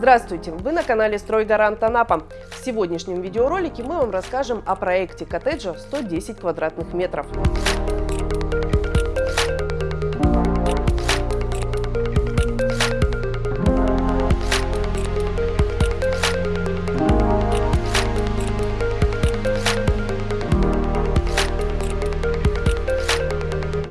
Здравствуйте! Вы на канале Стройгарант Анапа. В сегодняшнем видеоролике мы вам расскажем о проекте коттеджа 110 квадратных метров.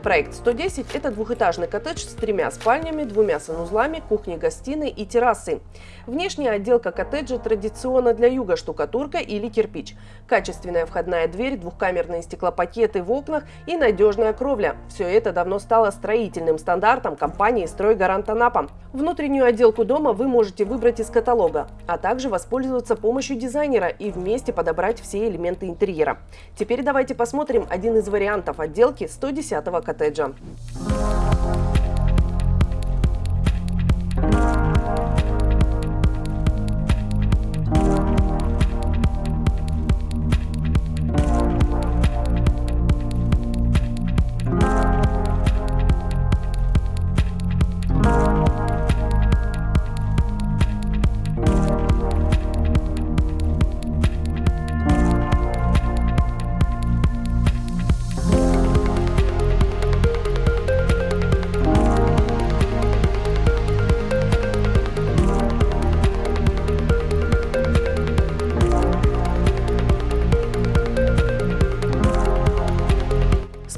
Проект 110 – это двухэтажный коттедж с тремя спальнями, двумя санузлами, кухней-гостиной и террасой. Внешняя отделка коттеджа традиционно для юга – штукатурка или кирпич. Качественная входная дверь, двухкамерные стеклопакеты в окнах и надежная кровля – все это давно стало строительным стандартом компании «Стройгарант Анапа». Внутреннюю отделку дома вы можете выбрать из каталога, а также воспользоваться помощью дизайнера и вместе подобрать все элементы интерьера. Теперь давайте посмотрим один из вариантов отделки 110-го коттеджа коттеджа.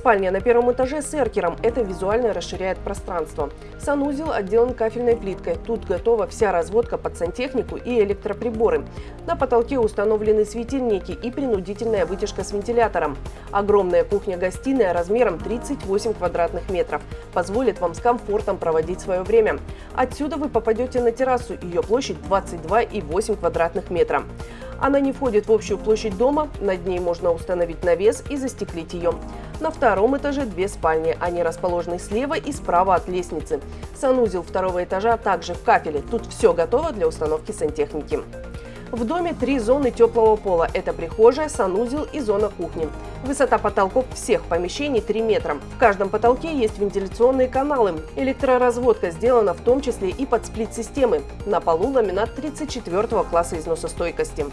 Спальня на первом этаже с эркером. Это визуально расширяет пространство. Санузел отделан кафельной плиткой. Тут готова вся разводка под сантехнику и электроприборы. На потолке установлены светильники и принудительная вытяжка с вентилятором. Огромная кухня-гостиная размером 38 квадратных метров позволит вам с комфортом проводить свое время. Отсюда вы попадете на террасу. Ее площадь 22,8 квадратных метра. Она не входит в общую площадь дома, над ней можно установить навес и застеклить ее. На втором этаже две спальни, они расположены слева и справа от лестницы. Санузел второго этажа также в кафеле, тут все готово для установки сантехники. В доме три зоны теплого пола. Это прихожая, санузел и зона кухни. Высота потолков всех помещений 3 метра. В каждом потолке есть вентиляционные каналы. Электроразводка сделана в том числе и под сплит-системы. На полу ламинат 34 класса износостойкости.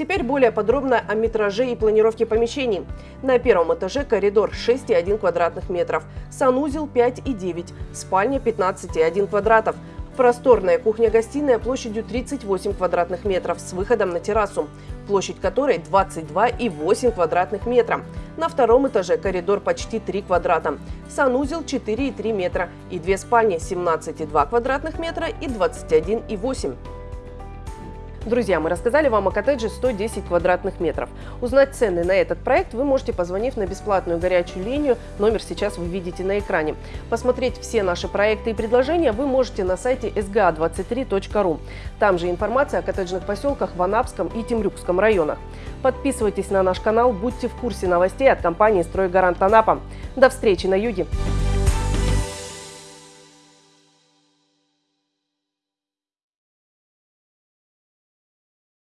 Теперь более подробно о метраже и планировке помещений. На первом этаже коридор 6,1 квадратных метров, санузел 5,9, спальня 15,1 квадратов, Просторная кухня-гостиная площадью 38 квадратных метров с выходом на террасу, площадь которой 22,8 квадратных метра. На втором этаже коридор почти 3 квадрата, санузел 4,3 метра и две спальни 17,2 квадратных метра и 21,8 Друзья, мы рассказали вам о коттедже 110 квадратных метров. Узнать цены на этот проект вы можете, позвонив на бесплатную горячую линию. Номер сейчас вы видите на экране. Посмотреть все наши проекты и предложения вы можете на сайте sga23.ru. Там же информация о коттеджных поселках в Анапском и Темрюкском районах. Подписывайтесь на наш канал, будьте в курсе новостей от компании «Стройгарант Анапа». До встречи на юге!